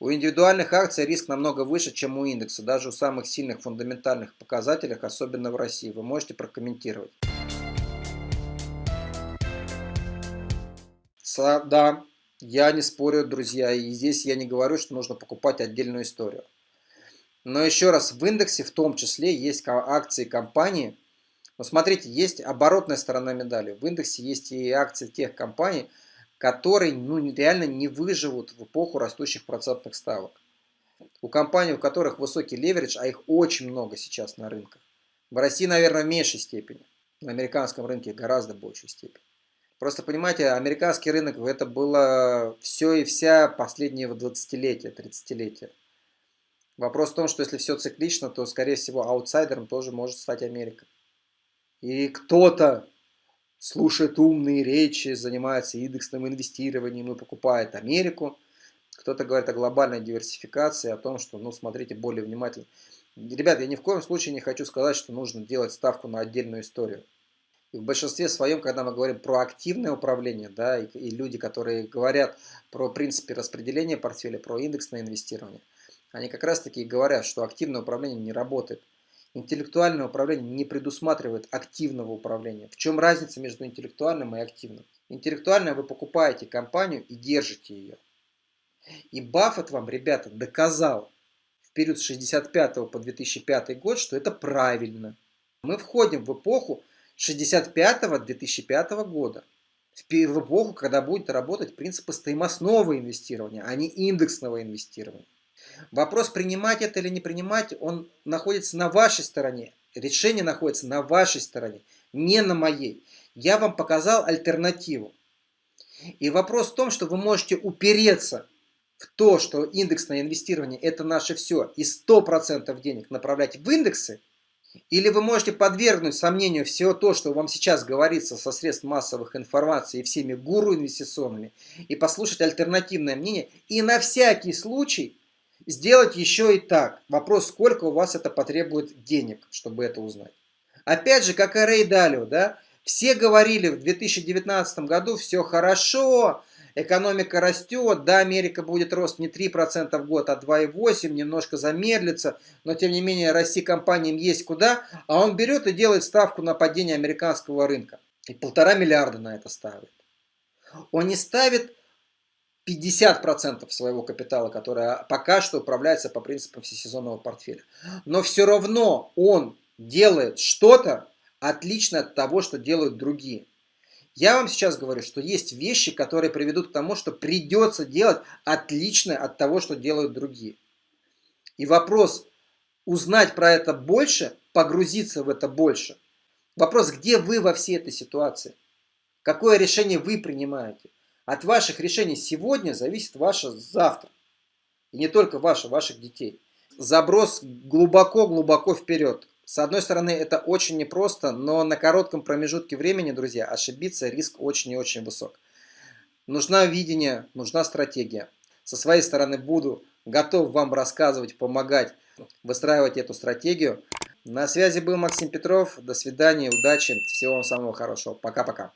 У индивидуальных акций риск намного выше, чем у индекса, даже у самых сильных фундаментальных показателей, особенно в России. Вы можете прокомментировать. Да, я не спорю, друзья, и здесь я не говорю, что нужно покупать отдельную историю. Но еще раз, в индексе в том числе есть акции компании. Но смотрите, есть оборотная сторона медали. В индексе есть и акции тех компаний, которые ну, реально не выживут в эпоху растущих процентных ставок. У компаний, у которых высокий леверидж, а их очень много сейчас на рынках. В России, наверное, в меньшей степени. На американском рынке гораздо большей степени. Просто понимаете, американский рынок это было все и вся последние 20-летия, 30-летия. Вопрос в том, что если все циклично, то, скорее всего, аутсайдером тоже может стать Америка. И кто-то слушает умные речи, занимается индексным инвестированием и покупает Америку. Кто-то говорит о глобальной диверсификации, о том, что, ну, смотрите более внимательно. Ребят, я ни в коем случае не хочу сказать, что нужно делать ставку на отдельную историю. И в большинстве своем, когда мы говорим про активное управление, да, и, и люди, которые говорят про принципы распределения портфеля, про индексное инвестирование, они как раз таки говорят, что активное управление не работает. Интеллектуальное управление не предусматривает активного управления. В чем разница между интеллектуальным и активным? Интеллектуальное вы покупаете компанию и держите ее. И Баффет вам, ребята, доказал в период с 65 по 2005 год, что это правильно. Мы входим в эпоху 65-2005 года. В эпоху, когда будет работать принципы стоимостного инвестирования, а не индексного инвестирования. Вопрос, принимать это или не принимать, он находится на вашей стороне. Решение находится на вашей стороне, не на моей. Я вам показал альтернативу. И вопрос в том, что вы можете упереться в то, что индексное инвестирование это наше все, и 100% денег направлять в индексы, или вы можете подвергнуть сомнению все то, что вам сейчас говорится со средств массовых информации и всеми гуру инвестиционными, и послушать альтернативное мнение, и на всякий случай сделать еще и так. Вопрос, сколько у вас это потребует денег, чтобы это узнать. Опять же, как Рэй Далио, да, все говорили в 2019 году, все хорошо, экономика растет, да, Америка будет рост не 3% в год, а 2,8%, немножко замедлится, но тем не менее расти компаниям есть куда, а он берет и делает ставку на падение американского рынка. И полтора миллиарда на это ставит. Он не ставит 50% своего капитала, который пока что управляется по принципам всесезонного портфеля. Но все равно он делает что-то отличное от того, что делают другие. Я вам сейчас говорю, что есть вещи, которые приведут к тому, что придется делать отличное от того, что делают другие. И вопрос узнать про это больше, погрузиться в это больше. Вопрос, где вы во всей этой ситуации? Какое решение вы принимаете? От ваших решений сегодня зависит ваше завтра. И не только ваше, ваших детей. Заброс глубоко-глубоко вперед. С одной стороны, это очень непросто, но на коротком промежутке времени, друзья, ошибиться риск очень и очень высок. Нужна видение, нужна стратегия. Со своей стороны буду готов вам рассказывать, помогать, выстраивать эту стратегию. На связи был Максим Петров. До свидания, удачи, всего вам самого хорошего. Пока-пока.